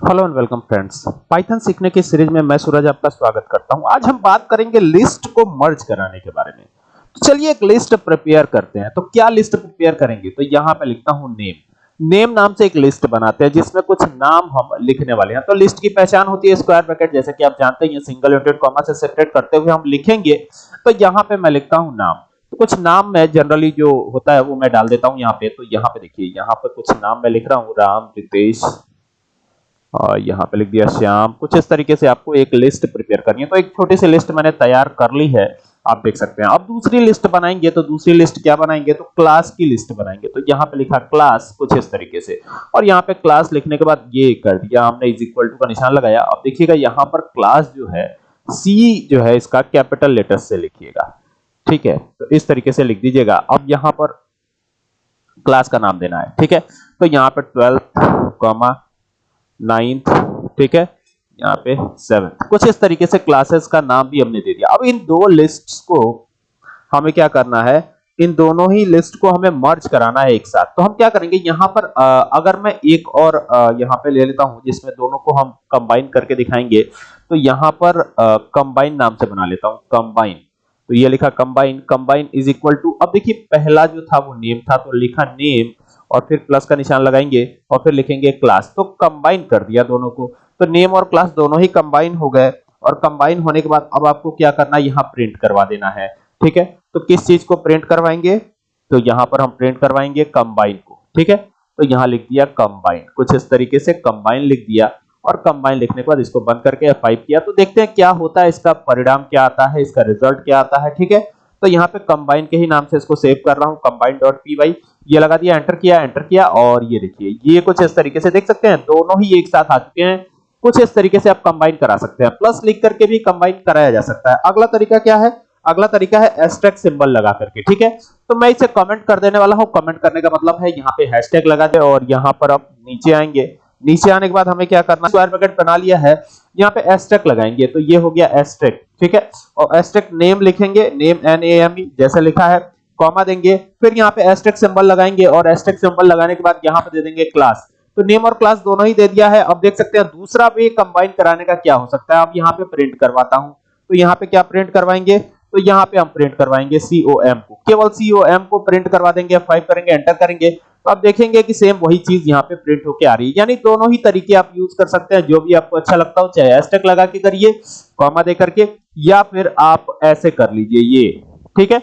Hello and welcome friends Python सीखने की series में मैं सूरज आपका स्वागत करता हूँ। आज हम बात करेंगे लिस्ट को मर्ज कराने के बारे में। तो चलिए एक लिस्ट प्रिपेयर करते हैं। तो क्या लिस्ट प्रिपेयर करेंगे? तो यहाँ पे लिखता हूँ नेम नेम नाम से एक लिस्ट बनाते हैं, जिसमें कुछ नाम हम लिखने वाले हैं। तो लिस्ट की पहचान होती है स्क्वायर ब्रैकेट जैसे कि आप जानते हैं सिंगल यूनिट कॉमा से सेपरेट करते हुए हम लिखेंगे। तो यहाँ पे मैं लिखता हूँ नाम। तो कुछ नाम मैं जनरली जो होता है, वो मैं डाल देता हूँ यहाँ पे। तो यहाँ पे देखिए, यहाँ पे कुछ नाम मैं लिख रहा हूँ। राम, रितेश और यहाँ पे लिख दिया, श्याम, कुछ इस तरीके से आपको एक लिस्ट प्रिपेयर करनी है। तो एक छोटी सी लिस्ट मैंने तैयार कर ली है, आप देख सकते हैं। अब दूसरी लिस्ट बनाएँगे तो दूसरी लिस्ट क्या बनाएँगे? तो क्लास की लिस्ट बनाएँगे। तो यहाँ पे लिखा क्लास कुछ इस तरीके से। और यहाँ पे क्लास लिखने के बाद ये कर दिया हमने इज़ इक्वल टू का निशान लगाया। अब देखिएगा, यहाँ पर क्लास जो है सी जो है इसका कैपिटल लेटर से लिखिएगा। ठीक है? तो इस तरीके से लिख दीजिएगा। अब यहाँ पर क्लास का नाम देना है। ठीक है? तो यहाँ पे ट्वेल्थ कॉमा नाइन्थ ठीक है? यहाँ पे सेवेंथ कुछ इस तरीके से क्लासेस का नाम भी हमने दे दिया। अब इन दो लिस्ट को हमें क्या करना है? इन दोनों ही लिस्ट को हमें मर्ज कराना है एक साथ। तो हम क्या करेंगे? यहाँ पर आ, अगर मैं एक और यहाँ पे ले लेता हूँ जिसमें दोनों को हम कंबाइन करके दिखाएँगे तो यहाँ पर कंबाइन नाम से बना लेता हूँ। कंबाइन तो ये लिखा combine combine is equal to अब देखिए पहला जो था वो नेम था तो लिखा नेम और फिर प्लस का निशान लगाएँगे और फिर लिखेंगे क्लास तो कंबाइन कर दिया दोनों को। तो नेम और क्लास दोनों ही कंबाइन हो गए और कंबाइन होने के बाद अब आपको क्या करना है? यहाँ प्रिंट करवा देना है। ठीक है? तो किस चीज़ को प्रिंट करवाएँगे? तो यहाँ पर हम प्रिंट करवाएँगे कंबाइन को। ठीक है? तो यहाँ लिख दिया कंबाइन कुछ इस तरीके से कंबाइन लिख दिया और कंबाइन लिखने के बाद इसको बंद करके F5 किया। तो देखते हैं क्या होता है, इसका परिणाम क्या आता है, इसका रिज़ल्ट क्या आता है। ठीक है? तो यहाँ पे कंबाइन के ही नाम से इसको सेव कर रहा हूँ। कंबाइन डॉट पी वाई ये लगा दिया एंटर किया एंटर किया और ये देखिए, ये कुछ इस तरीके से देख सकते हैं, दोनों ही एक साथ आ चुके हैं। कुछ इस तरीके से आप कंबाइन करा सकते हैं। प्लस लिख करके भी कंबाइन कराया जा सकता है। अगला तरीका क्या है? अगला तरीका है एस्ट्रेक सिंबल लगा करके, ठीक है? तो मैं इसे कमेंट कर देने वाला हूँ। कमेंट करने का मतलब है यहाँ पे हैशटैग लगा दे और यहाँ पर आप नीचे आएँगे। नीचे आने के बाद हमें क्या करना स्क्वायर ब्रैकेट बना लिया है। यहाँ पे एस्ट्रेक लगाएँगे। तो ये हो गया एस्ट्रेक ठीक है? और एस्ट्रेक नेम लिखेंगे। नेम एन ए एम जैसे लिखा है। कॉमा देंगे, फिर यहाँ पे एस्ट्रेक सिंबल लगाएँगे और एस्ट्रेक सिंबल लगाने के बाद यहाँ पे दे देंगे क्लास तो नेम और क्लास दोनों ही दे दिया है. अब देख सकते हैं दूसरा भी कंबाइन कराने का क्या हो सकता है? अब यहाँ पे प्रिंट करवाता हूँ. तो यहाँ पे क्या प्रिंट करवाएँगे? तो यहाँ पे हम प्रिंट करवाएँगे सीओएम को. केवल सीओएम को प्रिंट करवा देंगे फाइव करेंगे एंटर करेंगे. तो आप देखेंगे कि सेम वही चीज़ यहाँ पे प्रिंट होके आ रही है. यानी दोनों ही तरीके आप यूज़ कर सकते हैं, जो भी आपको अच्छा लगता हो, चाहे हैशटैग लगा के करिए कॉमा दे करके, या फिर आप ऐसे कर लीजिए ये. ठीक है?